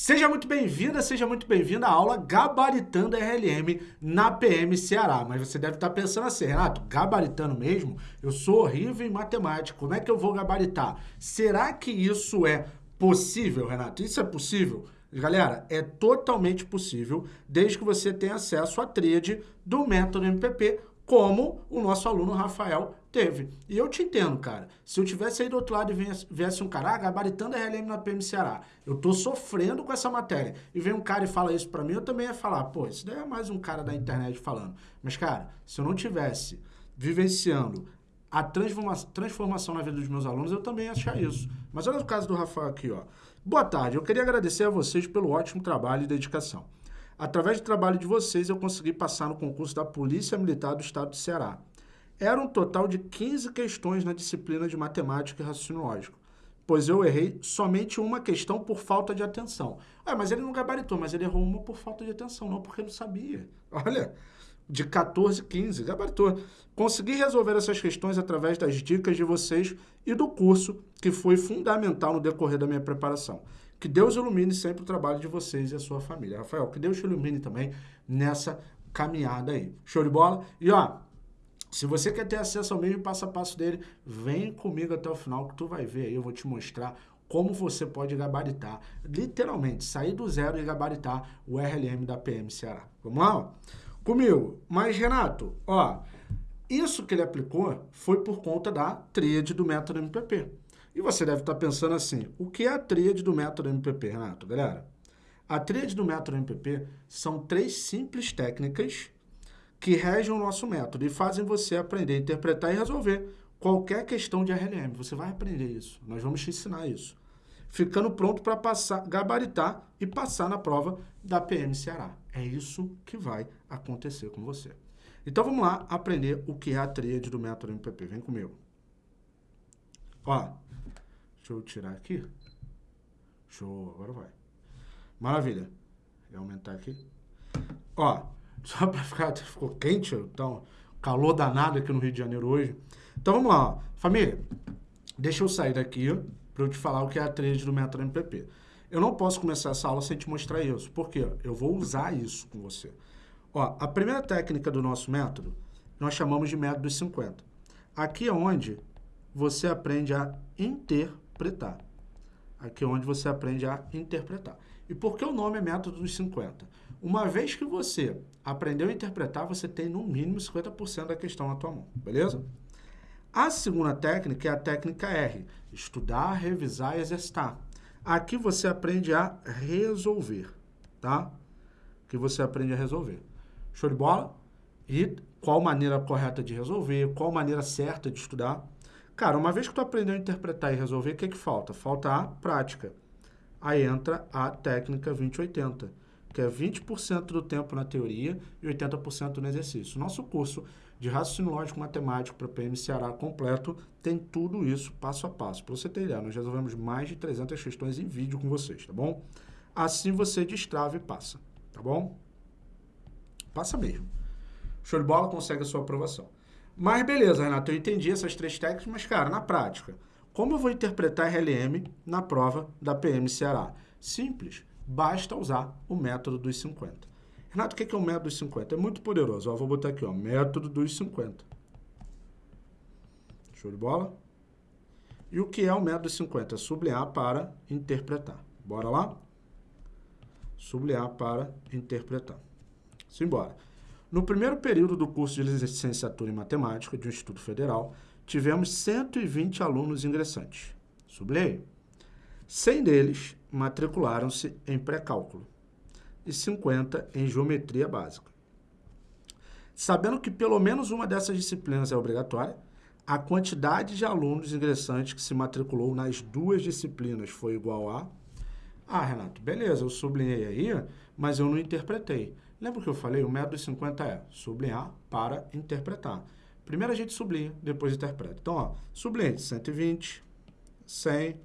Seja muito bem-vinda, seja muito bem-vinda à aula Gabaritando RLM na PM Ceará. Mas você deve estar pensando assim, Renato, gabaritando mesmo? Eu sou horrível em matemática, como é que eu vou gabaritar? Será que isso é possível, Renato? Isso é possível? Galera, é totalmente possível, desde que você tenha acesso à tríade do método MPP, como o nosso aluno Rafael teve. E eu te entendo, cara. Se eu tivesse aí do outro lado e viesse um cara, ah, gabaritando RLM na PM Ceará, eu tô sofrendo com essa matéria, e vem um cara e fala isso para mim, eu também ia falar, pô, isso daí é mais um cara da internet falando. Mas, cara, se eu não tivesse vivenciando a transforma transformação na vida dos meus alunos, eu também ia achar isso. Mas olha o caso do Rafael aqui, ó. Boa tarde, eu queria agradecer a vocês pelo ótimo trabalho e dedicação. Através do trabalho de vocês, eu consegui passar no concurso da Polícia Militar do Estado do Ceará. Era um total de 15 questões na disciplina de matemática e raciocínio lógico, pois eu errei somente uma questão por falta de atenção. Ah, mas ele não gabaritou, mas ele errou uma por falta de atenção, não porque não sabia. Olha, de 14, 15, gabaritou. Consegui resolver essas questões através das dicas de vocês e do curso, que foi fundamental no decorrer da minha preparação. Que Deus ilumine sempre o trabalho de vocês e a sua família. Rafael, que Deus te ilumine também nessa caminhada aí. Show de bola? E ó, se você quer ter acesso ao mesmo passo a passo dele, vem comigo até o final que tu vai ver aí, eu vou te mostrar como você pode gabaritar, literalmente, sair do zero e gabaritar o RLM da PM Ceará. Vamos lá? Comigo. Mas, Renato, ó, isso que ele aplicou foi por conta da tríade do método MPP. E você deve estar pensando assim, o que é a tríade do método MPP, Renato? Galera, a tríade do método MPP são três simples técnicas que regem o nosso método e fazem você aprender interpretar e resolver qualquer questão de RLM. Você vai aprender isso, nós vamos te ensinar isso. Ficando pronto para passar, gabaritar e passar na prova da PM Ceará. É isso que vai acontecer com você. Então vamos lá aprender o que é a tríade do método MPP. Vem comigo. Ó, Deixa eu tirar aqui. Show, agora vai. Maravilha. Vou aumentar aqui. Ó, só para ficar, ficou quente, então, calor danado aqui no Rio de Janeiro hoje. Então vamos lá, família. Deixa eu sair daqui para eu te falar o que é a trade do método MPP. Eu não posso começar essa aula sem te mostrar isso. Por quê? Eu vou usar isso com você. Ó, a primeira técnica do nosso método, nós chamamos de método dos 50. Aqui é onde você aprende a interpretar interpretar. Aqui é onde você aprende a interpretar. E por que o nome é método dos 50? Uma vez que você aprendeu a interpretar, você tem no mínimo 50% da questão na tua mão, beleza? A segunda técnica é a técnica R, estudar, revisar e exercitar. Aqui você aprende a resolver, tá? Que você aprende a resolver. Show de bola? E qual maneira correta de resolver, qual maneira certa de estudar. Cara, uma vez que tu aprendeu a interpretar e resolver, o que, que falta? Falta a prática. Aí entra a técnica 2080, que é 20% do tempo na teoria e 80% no exercício. Nosso curso de raciocínio lógico matemático para PM Ceará completo tem tudo isso passo a passo. Para você ter ideia, nós resolvemos mais de 300 questões em vídeo com vocês, tá bom? Assim você destrava e passa, tá bom? Passa mesmo. Show de bola, consegue a sua aprovação. Mas beleza, Renato, eu entendi essas três técnicas, mas, cara, na prática, como eu vou interpretar RLM na prova da PM Ceará? Simples, basta usar o método dos 50. Renato, o que é o método dos 50? É muito poderoso. Ó, vou botar aqui, ó, método dos 50. Show de bola? E o que é o método dos 50? Sublinhar para interpretar. Bora lá? Sublinhar para interpretar. Simbora. No primeiro período do curso de licenciatura em matemática de um Instituto Federal, tivemos 120 alunos ingressantes. Sublinhei. 100 deles matricularam-se em pré-cálculo e 50 em geometria básica. Sabendo que pelo menos uma dessas disciplinas é obrigatória, a quantidade de alunos ingressantes que se matriculou nas duas disciplinas foi igual a... Ah, Renato, beleza, eu sublinhei aí, mas eu não interpretei. Lembra que eu falei? O método 50 é sublinhar para interpretar. Primeiro a gente sublinha, depois interpreta. Então, ó, sublinhe 120, 100,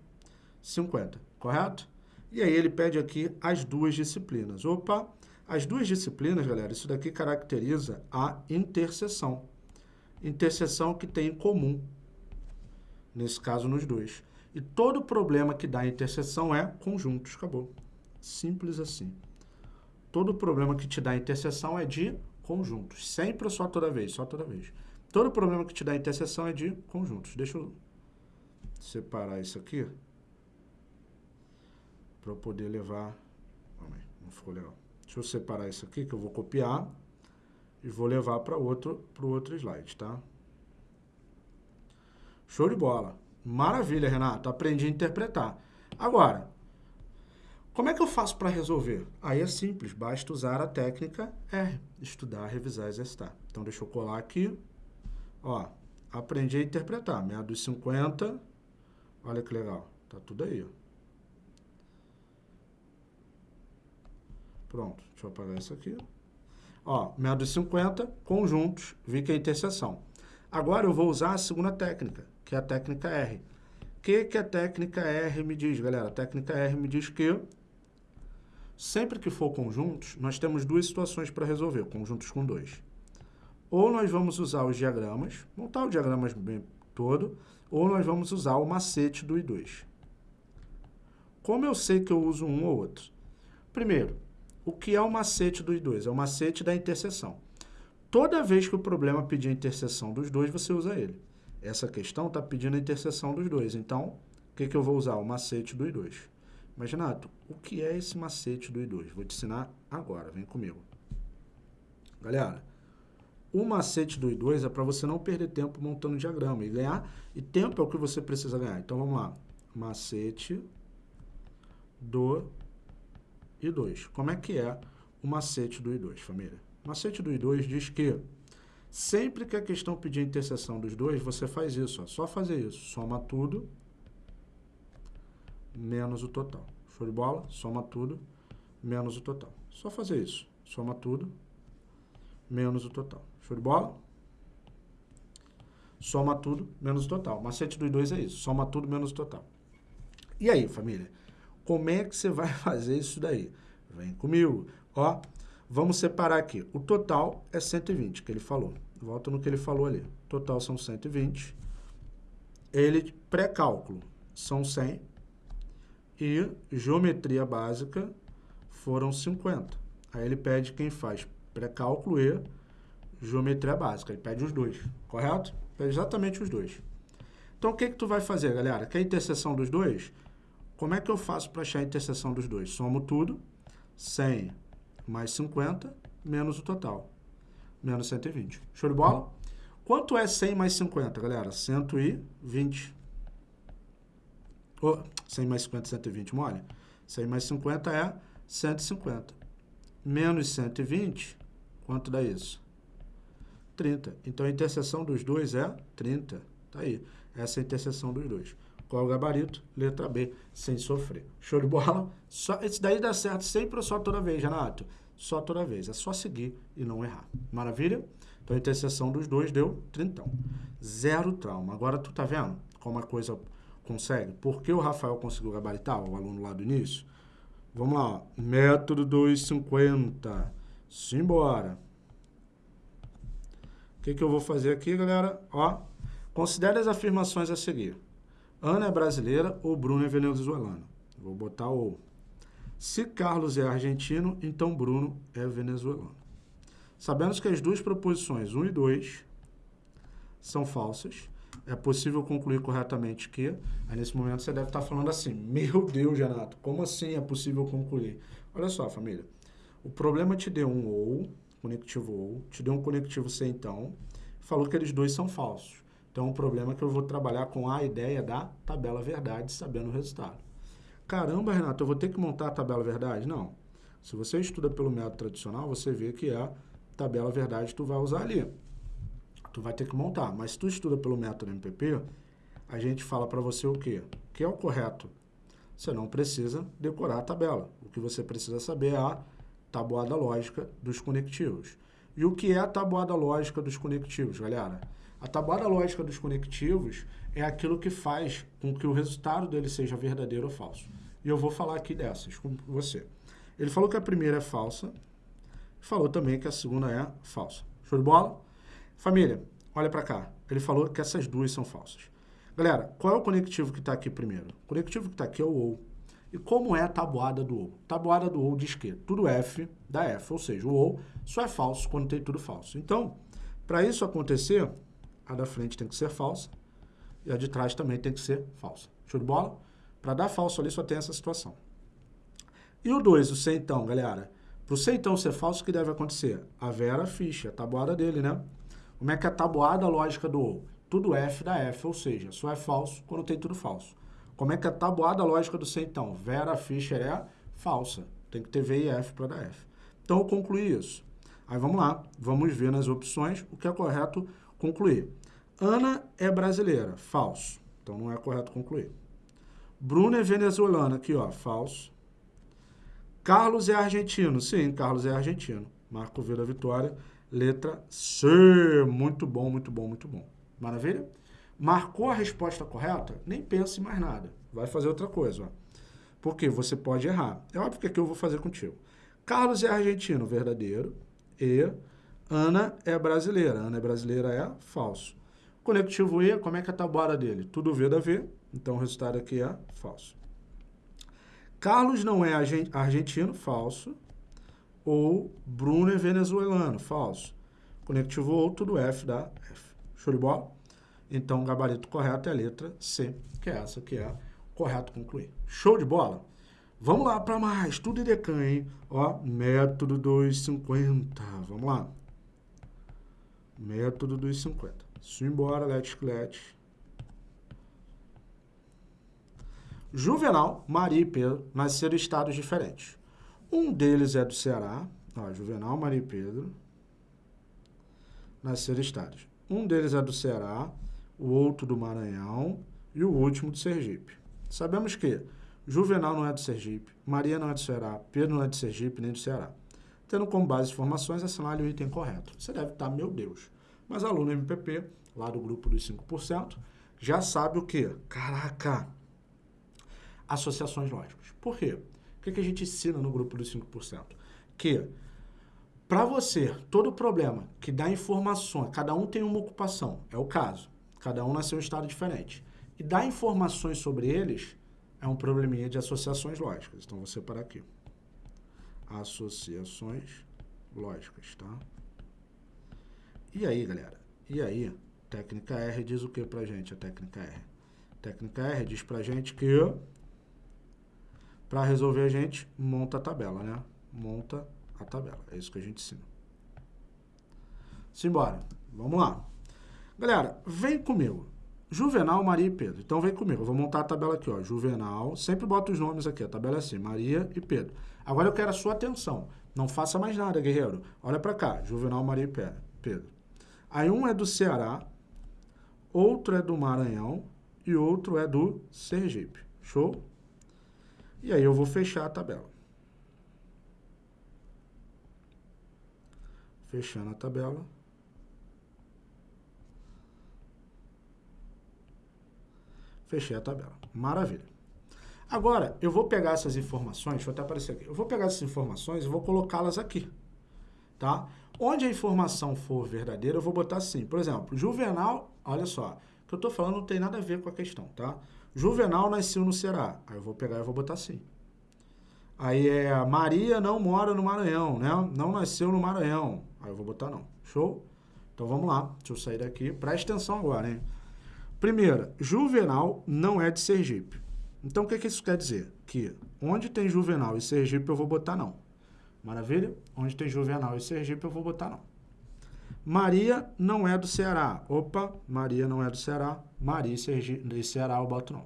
50, correto? E aí ele pede aqui as duas disciplinas. Opa, as duas disciplinas, galera, isso daqui caracteriza a interseção. Interseção que tem em comum, nesse caso nos dois. E todo problema que dá interseção é conjuntos, acabou. Simples assim. Todo problema que te dá interseção é de conjuntos. Sempre ou só toda vez? Só toda vez. Todo problema que te dá interseção é de conjuntos. Deixa eu separar isso aqui para poder levar... Não ficou legal. Deixa eu separar isso aqui que eu vou copiar e vou levar para outro, o outro slide, tá? Show de bola. Maravilha, Renato. Aprendi a interpretar. Agora, como é que eu faço para resolver? Aí é simples, basta usar a técnica R, estudar, revisar, exercitar. Então, deixa eu colar aqui. Ó, aprendi a interpretar. Meia dos 50. Olha que legal. Tá tudo aí, ó. Pronto, deixa eu apagar isso aqui. Ó, meia dos 50, conjuntos, vi que é interseção. Agora eu vou usar a segunda técnica, que é a técnica R. O que, que a técnica R me diz, galera? A técnica R me diz que sempre que for conjuntos, nós temos duas situações para resolver, conjuntos com dois. Ou nós vamos usar os diagramas, montar o diagrama todo, ou nós vamos usar o macete do I2. Como eu sei que eu uso um ou outro? Primeiro, o que é o macete do I2? É o macete da interseção. Toda vez que o problema pedir a interseção dos dois, você usa ele. Essa questão está pedindo a interseção dos dois. Então, o que, que eu vou usar? O macete do I2. Mas, Renato, o que é esse macete do I2? Vou te ensinar agora, vem comigo. Galera, o macete do I2 é para você não perder tempo montando diagrama e ganhar, e tempo é o que você precisa ganhar. Então, vamos lá. Macete do I2. Como é que é o macete do I2, família? O macete do I2 diz que sempre que a questão pedir a interseção dos dois, você faz isso, ó, só fazer isso. Soma tudo menos o total. Show de bola? Soma tudo menos o total. Só fazer isso. Soma tudo menos o total. Show de bola? Soma tudo menos o total. Macete dos dois é isso. Soma tudo menos o total. E aí, família? Como é que você vai fazer isso daí? Vem comigo. Ó, vamos separar aqui. O total é 120, que ele falou. Volta no que ele falou ali. Total são 120. Ele, pré-cálculo, são 100 e geometria básica foram 50. Aí ele pede quem faz pré-cálculo e geometria básica. Ele pede os dois, correto? Pede exatamente os dois. Então, o que, que tu vai fazer, galera? Quer a interseção dos dois? Como é que eu faço para achar a interseção dos dois? Somo tudo, 100 mais 50, menos o total, menos 120. Show de bola? Quanto é 100 mais 50, galera? 120. Oh, 100 mais 50, 120, mole? 100 mais 50 é 150. Menos 120, quanto dá isso? 30. Então, a interseção dos dois é 30. Tá aí. Essa é a interseção dos dois. Qual é o gabarito? Letra B, sem sofrer. Show de bola? Só, esse daí dá certo sempre ou só toda vez, Renato? Só toda vez. É só seguir e não errar. Maravilha? Então, a interseção dos dois deu 30. Zero trauma. Agora, tu tá vendo como a coisa Consegue? Por que o Rafael conseguiu gabaritar, o aluno lá do início? Vamos lá, método 250. Simbora. O que, que eu vou fazer aqui, galera? Ó, considere as afirmações a seguir. Ana é brasileira ou Bruno é venezuelano? Vou botar o. Se Carlos é argentino, então Bruno é venezuelano. Sabemos que as duas proposições 1 e 2 são falsas é possível concluir corretamente que, aí nesse momento você deve estar falando assim, meu Deus, Renato, como assim é possível concluir? Olha só, família, o problema te deu um ou, conectivo ou, te deu um conectivo C então, falou que eles dois são falsos. Então, o problema é que eu vou trabalhar com a ideia da tabela verdade, sabendo o resultado. Caramba, Renato, eu vou ter que montar a tabela verdade? Não. Se você estuda pelo método tradicional, você vê que a tabela verdade tu vai usar ali tu vai ter que montar. Mas se tu estuda pelo método MPP, a gente fala para você o quê? O que é o correto? Você não precisa decorar a tabela. O que você precisa saber é a tabuada lógica dos conectivos. E o que é a tabuada lógica dos conectivos, galera? A tabuada lógica dos conectivos é aquilo que faz com que o resultado dele seja verdadeiro ou falso. E eu vou falar aqui dessas com você. Ele falou que a primeira é falsa, falou também que a segunda é falsa. Show de bola? Família, olha para cá. Ele falou que essas duas são falsas. Galera, qual é o conectivo que está aqui primeiro? O conectivo que está aqui é o OU. E como é a tabuada do ou? Tabuada do ou diz que tudo F dá F, ou seja, o ou só é falso quando tem tudo falso. Então, para isso acontecer, a da frente tem que ser falsa e a de trás também tem que ser falsa. Show de bola? Para dar falso ali só tem essa situação. E o 2, o C então, galera? Para o C então ser falso, o que deve acontecer? A Vera ficha, a tabuada dele, né? Como é que é a tabuada lógica do ou? Tudo F dá F, ou seja, só é falso quando tem tudo falso. Como é que é a tabuada lógica do C, então? Vera Fischer é falsa. Tem que ter V e F para dar F. Então, eu concluí isso. Aí, vamos lá. Vamos ver nas opções o que é correto concluir. Ana é brasileira. Falso. Então, não é correto concluir. Bruna é venezuelana. Aqui, ó. Falso. Carlos é argentino. Sim, Carlos é argentino. Marco V da vitória. Letra C. Muito bom, muito bom, muito bom. Maravilha? Marcou a resposta correta? Nem pense mais nada. Vai fazer outra coisa. Porque você pode errar. É óbvio que aqui eu vou fazer contigo. Carlos é argentino, verdadeiro. E Ana é brasileira. Ana é brasileira é falso. Conectivo E, como é que é a tabuada dele? Tudo V da V. Então o resultado aqui é falso. Carlos não é argentino, falso. Ou Bruno é venezuelano, falso. Conectivo ou, tudo F da F. Show de bola? Então, o gabarito correto é a letra C, que é essa que é correto concluir. Show de bola? Vamos lá para mais. Tudo em decan, hein? Ó, método 250. Vamos lá. Método 250. Simbora, let's, let's. Juvenal, Maria e Pedro nasceram em estados diferentes. Um deles é do Ceará. Ó, Juvenal, Maria e Pedro nasceram em estados. Um deles é do Ceará o outro do Maranhão e o último do Sergipe. Sabemos que Juvenal não é do Sergipe, Maria não é do Ceará, Pedro não é do Sergipe nem do Ceará. Tendo como base informações, assinale o item correto. Você deve estar, meu Deus. Mas aluno MPP, lá do grupo dos 5%, já sabe o quê? Caraca! Associações lógicas. Por quê? O que, que a gente ensina no grupo dos 5%? Que para você, todo problema que dá informações, cada um tem uma ocupação, é o caso. Cada um nasceu em um estado diferente. E dar informações sobre eles é um probleminha de associações lógicas. Então, vou separar aqui. Associações lógicas, tá? E aí, galera? E aí? Técnica R diz o que pra gente, a técnica R? técnica R diz pra gente que para resolver a gente monta a tabela, né? Monta a tabela. É isso que a gente ensina. Simbora. Vamos lá. Galera, vem comigo. Juvenal, Maria e Pedro. Então vem comigo. Eu vou montar a tabela aqui, ó. Juvenal. Sempre bota os nomes aqui. A tabela é assim: Maria e Pedro. Agora eu quero a sua atenção. Não faça mais nada, guerreiro. Olha para cá. Juvenal, Maria e Pedro. Aí um é do Ceará, outro é do Maranhão e outro é do Sergipe. Show? E aí eu vou fechar a tabela. Fechando a tabela. Fechei a tabela. Maravilha. Agora, eu vou pegar essas informações, deixa eu até aparecer aqui. Eu vou pegar essas informações e vou colocá-las aqui, tá? Onde a informação for verdadeira, eu vou botar assim. Por exemplo, Juvenal, olha só, o que eu estou falando não tem nada a ver com a questão, tá? Juvenal nasceu no Ceará. Aí eu vou pegar e vou botar assim. Aí é Maria não mora no Maranhão, né? Não nasceu no Maranhão. Aí eu vou botar não. Show? Então vamos lá. Deixa eu sair daqui. Presta atenção agora, hein? Primeira, Juvenal não é de Sergipe. Então, o que, que isso quer dizer? Que onde tem Juvenal e Sergipe, eu vou botar não. Maravilha? Onde tem Juvenal e Sergipe, eu vou botar não. Maria não é do Ceará. Opa, Maria não é do Ceará. Maria e, Sergipe, e Ceará eu boto não.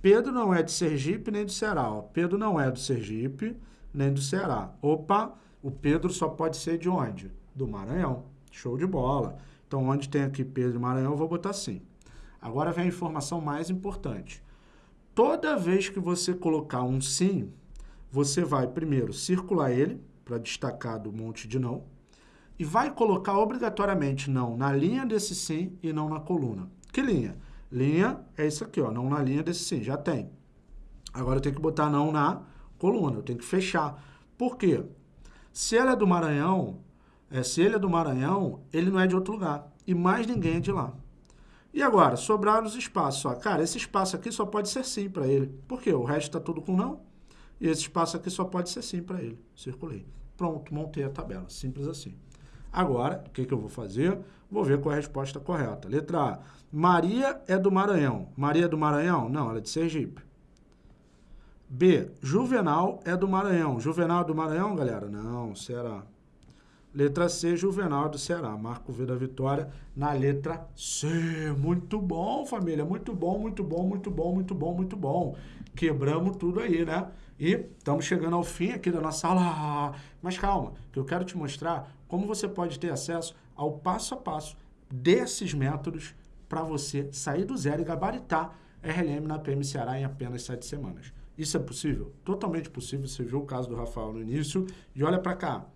Pedro não é de Sergipe nem do Ceará. Ó. Pedro não é do Sergipe nem do Ceará. Opa, o Pedro só pode ser de onde? Do Maranhão. Show de bola. Então, onde tem aqui Pedro e Maranhão, eu vou botar sim. Agora vem a informação mais importante. Toda vez que você colocar um sim, você vai primeiro circular ele, para destacar do monte de não, e vai colocar obrigatoriamente não na linha desse sim e não na coluna. Que linha? Linha é isso aqui, ó, não na linha desse sim, já tem. Agora eu tenho que botar não na coluna, eu tenho que fechar. Por quê? Se ela é do Maranhão, é, se ele é do Maranhão, ele não é de outro lugar. E mais ninguém é de lá. E agora, sobraram os espaços. Ó. Cara, esse espaço aqui só pode ser sim para ele. Por quê? O resto está tudo com não. E esse espaço aqui só pode ser sim para ele. Circulei. Pronto, montei a tabela. Simples assim. Agora, o que, que eu vou fazer? Vou ver qual é a resposta correta. Letra A. Maria é do Maranhão. Maria é do Maranhão? Não, ela é de Sergipe. B. Juvenal é do Maranhão. Juvenal é do Maranhão, galera? Não, Ceará. Letra C, Juvenal do Ceará. Marco V da vitória na letra C. Muito bom, família. Muito bom, muito bom, muito bom, muito bom, muito bom. Quebramos tudo aí, né? E estamos chegando ao fim aqui da nossa aula. Mas calma, que eu quero te mostrar como você pode ter acesso ao passo a passo desses métodos para você sair do zero e gabaritar RLM na PM Ceará em apenas sete semanas. Isso é possível? Totalmente possível. Você viu o caso do Rafael no início. E olha para cá.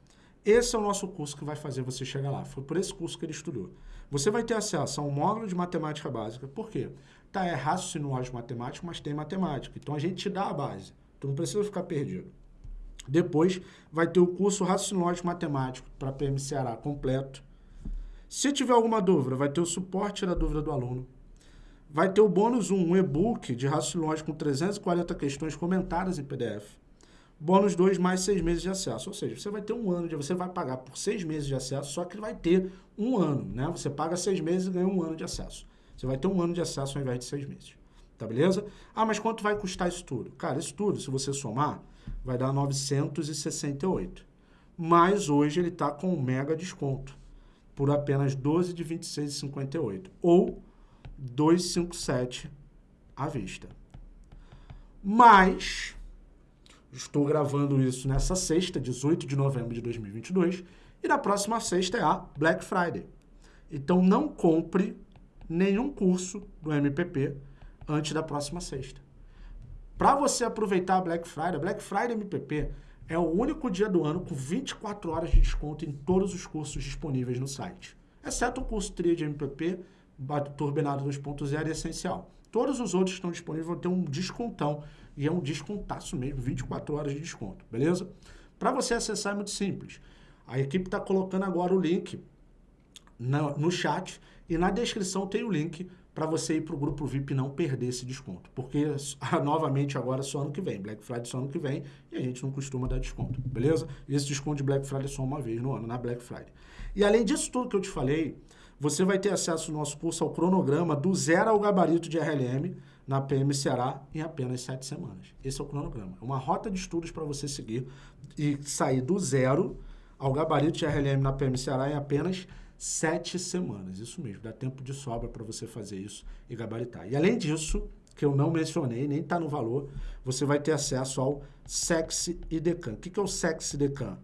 Esse é o nosso curso que vai fazer você chegar lá. Foi por esse curso que ele estudou. Você vai ter acesso a um módulo de matemática básica. Por quê? Tá, é raciocínio lógico matemático, mas tem matemática. Então, a gente te dá a base. Tu não precisa ficar perdido. Depois, vai ter o curso raciocínio matemático para PM Ceará completo. Se tiver alguma dúvida, vai ter o suporte da dúvida do aluno. Vai ter o bônus 1, um e-book de raciocínio com 340 questões comentadas em PDF. Bônus 2 mais 6 meses de acesso. Ou seja, você vai ter um ano, de, você vai pagar por 6 meses de acesso, só que vai ter um ano, né? Você paga 6 meses e ganha um ano de acesso. Você vai ter um ano de acesso ao invés de 6 meses. Tá beleza? Ah, mas quanto vai custar isso tudo? Cara, isso tudo, se você somar, vai dar 968. Mas hoje ele está com um mega desconto por apenas 12 de 26,58 ou 257 à vista. Mas Estou gravando isso nessa sexta, 18 de novembro de 2022, e na próxima sexta é a Black Friday. Então não compre nenhum curso do MPP antes da próxima sexta. Para você aproveitar a Black Friday, a Black Friday MPP é o único dia do ano com 24 horas de desconto em todos os cursos disponíveis no site, exceto o curso TRIA de MPP, Turbinado 2.0 e Essencial. Todos os outros estão disponíveis vão ter um descontão e é um descontaço mesmo, 24 horas de desconto, beleza? Para você acessar é muito simples. A equipe está colocando agora o link no chat e na descrição tem o link para você ir para o grupo VIP e não perder esse desconto. Porque, novamente, agora só ano que vem. Black Friday só ano que vem e a gente não costuma dar desconto, beleza? E esse desconto de Black Friday é só uma vez no ano, na Black Friday. E além disso tudo que eu te falei, você vai ter acesso no nosso curso ao cronograma do zero ao gabarito de RLM, na PM Ceará em apenas sete semanas. Esse é o cronograma. É uma rota de estudos para você seguir e sair do zero ao gabarito de RLM na PM Ceará em apenas sete semanas. Isso mesmo, dá tempo de sobra para você fazer isso e gabaritar. E além disso, que eu não mencionei, nem está no valor, você vai ter acesso ao Sexy IDECAN. O que é o Sexy IDECAN?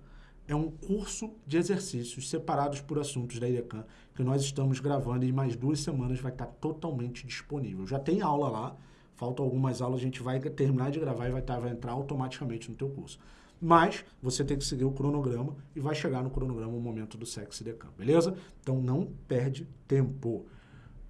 é um curso de exercícios separados por assuntos da IDECAN que nós estamos gravando e mais duas semanas vai estar totalmente disponível. Já tem aula lá, faltam algumas aulas, a gente vai terminar de gravar e vai, estar, vai entrar automaticamente no teu curso. Mas você tem que seguir o cronograma e vai chegar no cronograma o momento do Sexy IDECAN, beleza? Então não perde tempo.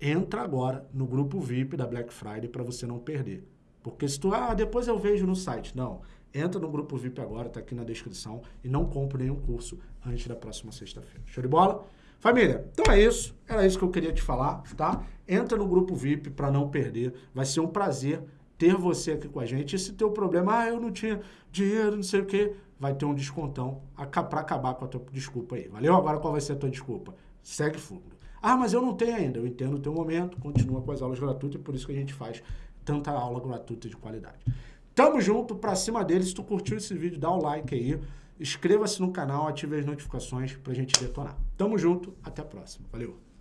Entra agora no grupo VIP da Black Friday para você não perder. Porque se tu, ah, depois eu vejo no site. Não, Entra no grupo VIP agora, tá aqui na descrição. E não compre nenhum curso antes da próxima sexta-feira. Show de bola? Família, então é isso. Era isso que eu queria te falar, tá? Entra no grupo VIP para não perder. Vai ser um prazer ter você aqui com a gente. E se teu problema, ah, eu não tinha dinheiro, não sei o quê, vai ter um descontão para acabar com a tua desculpa aí. Valeu? Agora qual vai ser a tua desculpa? Segue fundo. Ah, mas eu não tenho ainda. Eu entendo o teu momento, continua com as aulas gratuitas por isso que a gente faz tanta aula gratuita de qualidade. Tamo junto, pra cima deles. Se tu curtiu esse vídeo, dá o like aí. Inscreva-se no canal, ative as notificações pra gente detonar. Tamo junto, até a próxima. Valeu!